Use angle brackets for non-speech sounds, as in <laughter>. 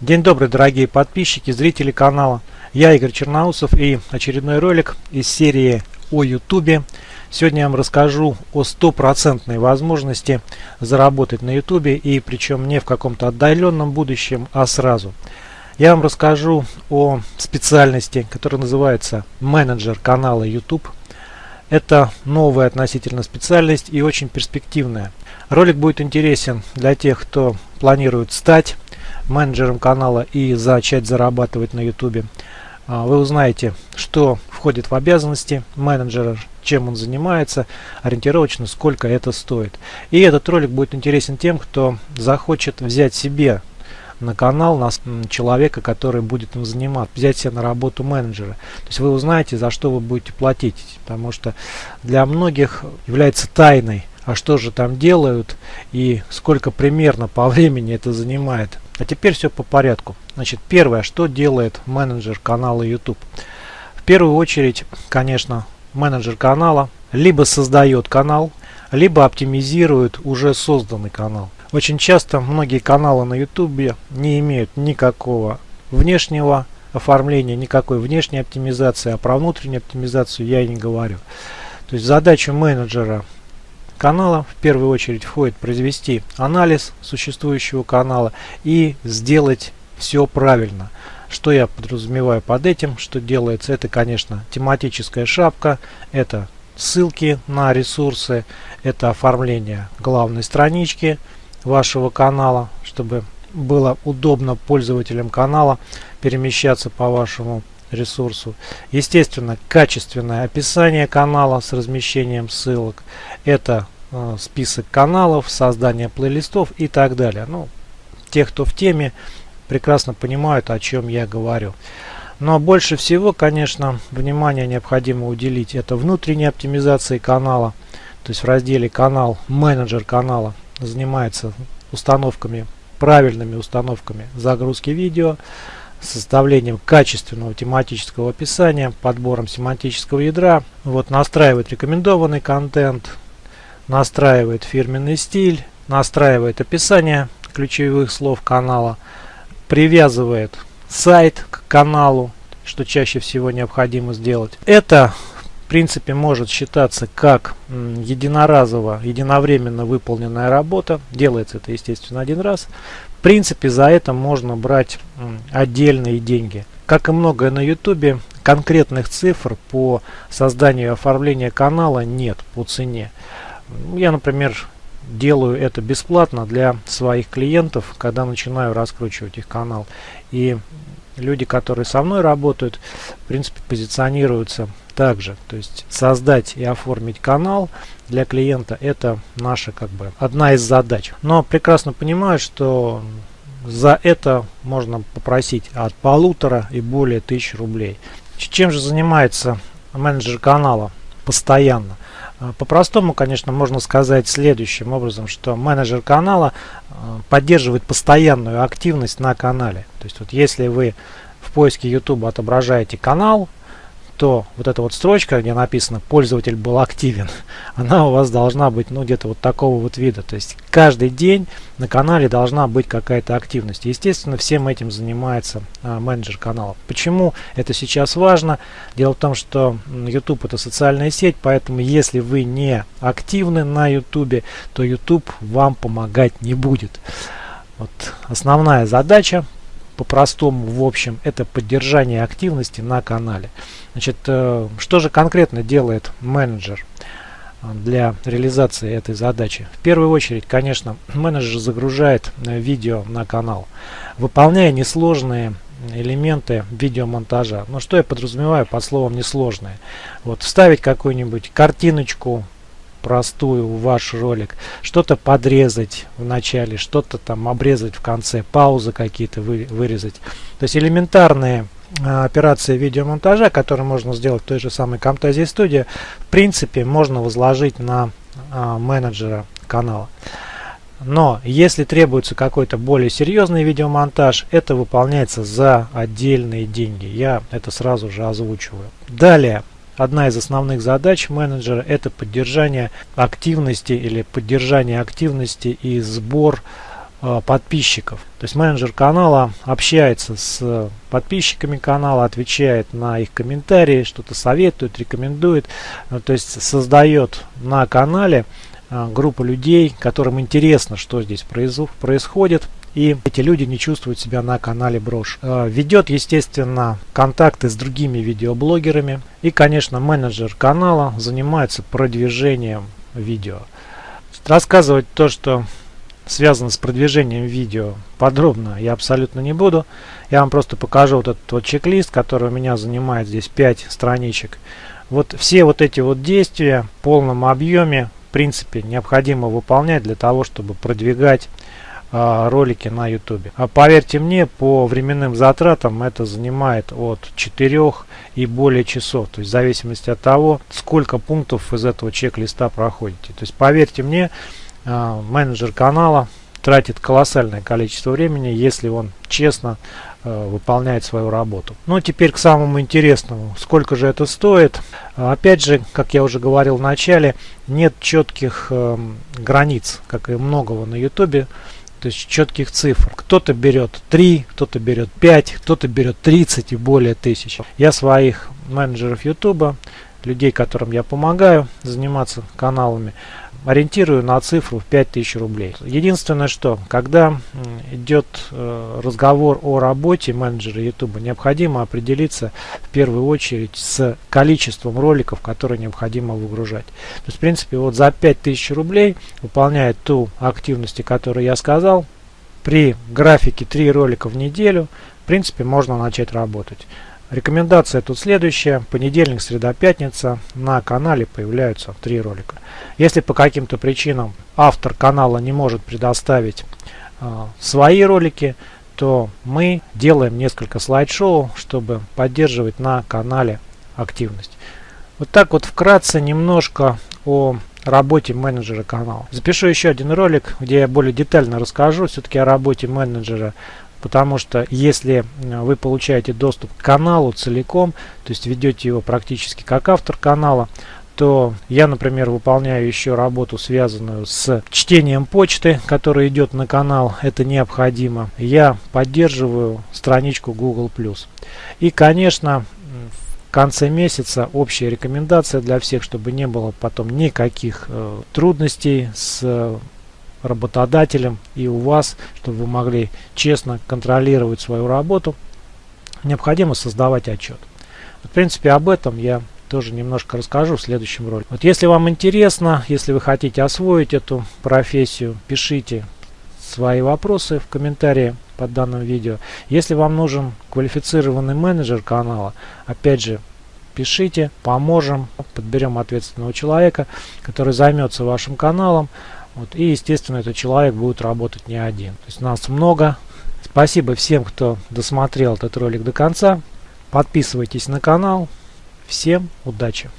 День добрый, дорогие подписчики, зрители канала. Я Игорь Черноусов и очередной ролик из серии о YouTube. Сегодня я вам расскажу о стопроцентной возможности заработать на YouTube и причем не в каком-то отдаленном будущем, а сразу. Я вам расскажу о специальности, которая называется менеджер канала YouTube. Это новая относительно специальность и очень перспективная. Ролик будет интересен для тех, кто планирует стать менеджером канала и начать зарабатывать на YouTube. А, вы узнаете, что входит в обязанности менеджера, чем он занимается, ориентировочно сколько это стоит. И этот ролик будет интересен тем, кто захочет взять себе на канал на человека, который будет им заниматься, взять себе на работу менеджера. То есть вы узнаете, за что вы будете платить, потому что для многих является тайной, а что же там делают и сколько примерно по времени это занимает. А теперь все по порядку. Значит, первое, что делает менеджер канала YouTube. В первую очередь, конечно, менеджер канала либо создает канал, либо оптимизирует уже созданный канал. Очень часто многие каналы на YouTube не имеют никакого внешнего оформления, никакой внешней оптимизации, а про внутреннюю оптимизацию я и не говорю. То есть задача менеджера канала в первую очередь входит произвести анализ существующего канала и сделать все правильно. Что я подразумеваю под этим, что делается, это конечно тематическая шапка, это ссылки на ресурсы, это оформление главной странички вашего канала, чтобы было удобно пользователям канала перемещаться по вашему ресурсу. Естественно, качественное описание канала с размещением ссылок. Это э, список каналов, создание плейлистов и так далее. Ну, те, кто в теме, прекрасно понимают, о чем я говорю. Но больше всего, конечно, внимание необходимо уделить это внутренней оптимизации канала. То есть в разделе канал, менеджер канала занимается установками, правильными установками загрузки видео, составлением качественного тематического описания, подбором семантического ядра, вот настраивает рекомендованный контент, настраивает фирменный стиль, настраивает описание ключевых слов канала, привязывает сайт к каналу, что чаще всего необходимо сделать. Это принципе может считаться как единоразово, единовременно выполненная работа. Делается это естественно один раз. В принципе, за это можно брать отдельные деньги. Как и многое на YouTube, конкретных цифр по созданию и оформлению канала нет по цене. Я, например, делаю это бесплатно для своих клиентов, когда начинаю раскручивать их канал. И люди, которые со мной работают, в принципе, позиционируются также. То есть создать и оформить канал для клиента это наша как бы одна из задач. Но прекрасно понимаю, что за это можно попросить от полутора и более тысяч рублей. Чем же занимается менеджер канала постоянно? А, по-простому, конечно, можно сказать следующим образом, что менеджер канала а, поддерживает постоянную активность на канале. То есть вот если вы в поиске YouTube отображаете канал, то вот эта вот строчка, где написано «пользователь был активен», <laughs> она у вас должна быть ну где-то вот такого вот вида. То есть каждый день на канале должна быть какая-то активность. Естественно, всем этим занимается а, менеджер канала. Почему это сейчас важно? Дело в том, что YouTube это социальная сеть, поэтому если вы не активны на YouTube, то YouTube вам помогать не будет. Вот основная задача по-простому, в общем, это поддержание активности на канале. Значит, э, что же конкретно делает менеджер э, для реализации этой задачи? В первую очередь, конечно, <clears throat> менеджер загружает э, видео на канал, выполняя несложные элементы видеомонтажа. Но что я подразумеваю под словом несложные? Вот вставить какую-нибудь картиночку, простую в ваш ролик, что-то подрезать в начале, что-то там обрезать в конце, паузы какие-то вы, вырезать. То есть элементарные а, операции видеомонтажа, которые можно сделать в той же самой Camtasia Studio, в принципе можно возложить на а, менеджера канала. Но если требуется какой-то более серьезный видеомонтаж, это выполняется за отдельные деньги. Я это сразу же озвучиваю. Далее, Одна из основных задач менеджера это поддержание активности или поддержание активности и сбор э, подписчиков. То есть менеджер канала общается с подписчиками канала, отвечает на их комментарии, что-то советует, рекомендует. Ну, то есть создает на канале э, группу людей, которым интересно, что здесь происходит, и эти люди не чувствуют себя на канале Брош. Э, ведет, естественно, контакты с другими видеоблогерами. И, конечно, менеджер канала занимается продвижением видео. Рассказывать то, что связано с продвижением видео подробно я абсолютно не буду. Я вам просто покажу вот этот вот чек-лист, который у меня занимает здесь 5 страничек. Вот все вот эти вот действия в полном объеме в принципе необходимо выполнять для того, чтобы продвигать ролики на YouTube. А поверьте мне, по временным затратам это занимает от 4 и более часов. То есть в зависимости от того, сколько пунктов из этого чек-листа проходите. То есть поверьте мне, а, менеджер канала тратит колоссальное количество времени, если он честно э, выполняет свою работу. Ну, теперь к самому интересному. Сколько же это стоит? Опять же, как я уже говорил в начале, нет четких э, границ, как и многого на YouTube то есть четких цифр. Кто-то берет 3, кто-то берет 5, кто-то берет 30 и более тысяч. Я своих менеджеров YouTube, людей, которым я помогаю заниматься каналами, ориентирую на цифру в 5000 рублей. Единственное, что когда идет э, разговор о работе менеджера YouTube, необходимо определиться в первую очередь с количеством роликов, которые необходимо выгружать. То есть, в принципе, вот за 5000 рублей выполняет ту активность, которую я сказал, при графике 3 ролика в неделю, в принципе, можно начать работать. Рекомендация тут следующая. Понедельник, среда, пятница. На канале появляются три ролика. Если по каким-то причинам автор канала не может предоставить э, свои ролики, то мы делаем несколько слайд-шоу, чтобы поддерживать на канале активность. Вот так вот вкратце немножко о работе менеджера канала. Запишу еще один ролик, где я более детально расскажу все-таки о работе менеджера Потому что если э, вы получаете доступ к каналу целиком, то есть ведете его практически как автор канала, то я, например, выполняю еще работу, связанную с чтением почты, которая идет на канал. Это необходимо. Я поддерживаю страничку Google+. И, конечно, в конце месяца общая рекомендация для всех, чтобы не было потом никаких э, трудностей с работодателем и у вас, чтобы вы могли честно контролировать свою работу, необходимо создавать отчет. В принципе, об этом я тоже немножко расскажу в следующем ролике. Вот если вам интересно, если вы хотите освоить эту профессию, пишите свои вопросы в комментарии под данным видео. Если вам нужен квалифицированный менеджер канала, опять же, пишите, поможем, подберем ответственного человека, который займется вашим каналом, вот, и, естественно, этот человек будет работать не один. То есть нас много. Спасибо всем, кто досмотрел этот ролик до конца. Подписывайтесь на канал. Всем удачи!